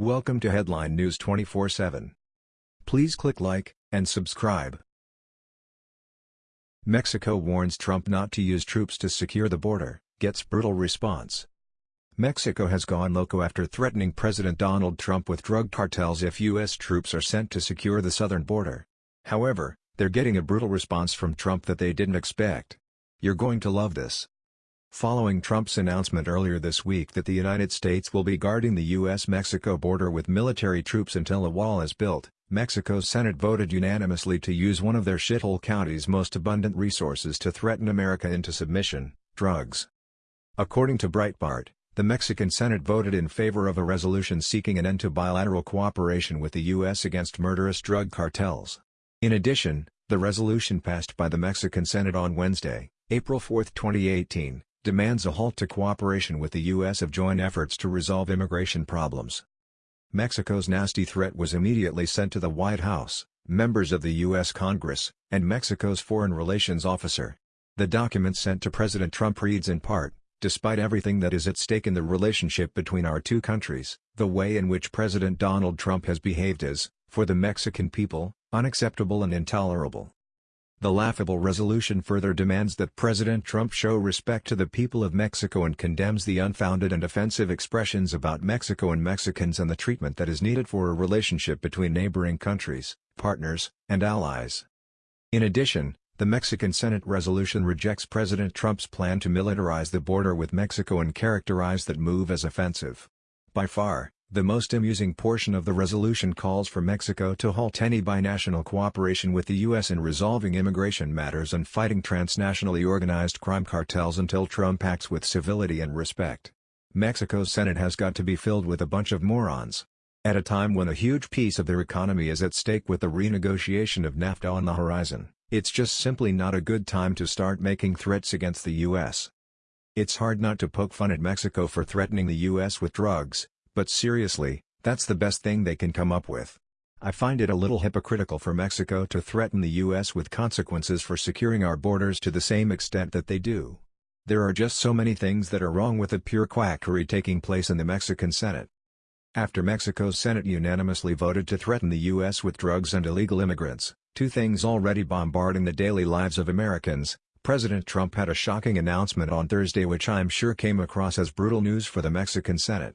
Welcome to Headline News 24/7. Please click like and subscribe. Mexico warns Trump not to use troops to secure the border, gets brutal response. Mexico has gone loco after threatening President Donald Trump with drug cartels if U.S. troops are sent to secure the southern border. However, they're getting a brutal response from Trump that they didn't expect. You're going to love this. Following Trump's announcement earlier this week that the United States will be guarding the U.S.-Mexico border with military troops until a wall is built, Mexico's Senate voted unanimously to use one of their shithole counties' most abundant resources to threaten America into submission, drugs. According to Breitbart, the Mexican Senate voted in favor of a resolution seeking an end to bilateral cooperation with the U.S. against murderous drug cartels. In addition, the resolution passed by the Mexican Senate on Wednesday, April 4, 2018, demands a halt to cooperation with the U.S. of joint efforts to resolve immigration problems. Mexico's nasty threat was immediately sent to the White House, members of the U.S. Congress, and Mexico's Foreign Relations Officer. The document sent to President Trump reads in part, despite everything that is at stake in the relationship between our two countries, the way in which President Donald Trump has behaved is, for the Mexican people, unacceptable and intolerable. The laughable resolution further demands that President Trump show respect to the people of Mexico and condemns the unfounded and offensive expressions about Mexico and Mexicans and the treatment that is needed for a relationship between neighboring countries, partners, and allies. In addition, the Mexican Senate resolution rejects President Trump's plan to militarize the border with Mexico and characterize that move as offensive. By far, the most amusing portion of the resolution calls for Mexico to halt any binational cooperation with the U.S. in resolving immigration matters and fighting transnationally organized crime cartels until Trump acts with civility and respect. Mexico's Senate has got to be filled with a bunch of morons. At a time when a huge piece of their economy is at stake with the renegotiation of NAFTA on the horizon, it's just simply not a good time to start making threats against the U.S. It's hard not to poke fun at Mexico for threatening the U.S. with drugs, but seriously, that's the best thing they can come up with. I find it a little hypocritical for Mexico to threaten the U.S. with consequences for securing our borders to the same extent that they do. There are just so many things that are wrong with the pure quackery taking place in the Mexican Senate. After Mexico's Senate unanimously voted to threaten the U.S. with drugs and illegal immigrants, two things already bombarding the daily lives of Americans, President Trump had a shocking announcement on Thursday which I'm sure came across as brutal news for the Mexican Senate.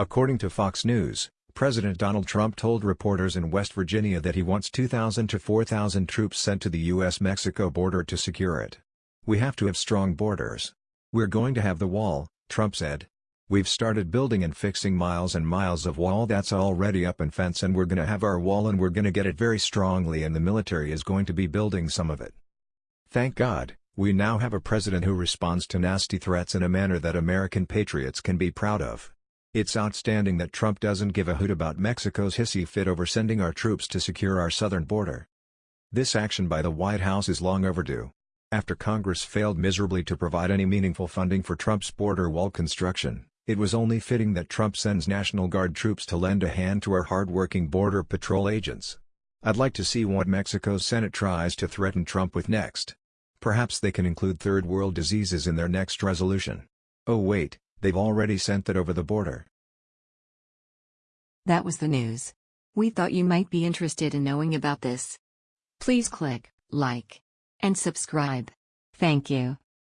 According to Fox News, President Donald Trump told reporters in West Virginia that he wants 2,000 to 4,000 troops sent to the U.S.-Mexico border to secure it. We have to have strong borders. We're going to have the wall, Trump said. We've started building and fixing miles and miles of wall that's already up and fence and we're gonna have our wall and we're gonna get it very strongly and the military is going to be building some of it. Thank God, we now have a president who responds to nasty threats in a manner that American patriots can be proud of. It's outstanding that Trump doesn't give a hoot about Mexico's hissy fit over sending our troops to secure our southern border. This action by the White House is long overdue. After Congress failed miserably to provide any meaningful funding for Trump's border wall construction, it was only fitting that Trump sends National Guard troops to lend a hand to our hard-working Border Patrol agents. I'd like to see what Mexico's Senate tries to threaten Trump with next. Perhaps they can include third world diseases in their next resolution. Oh wait, They've already sent that over the border. That was the news. We thought you might be interested in knowing about this. Please click like and subscribe. Thank you.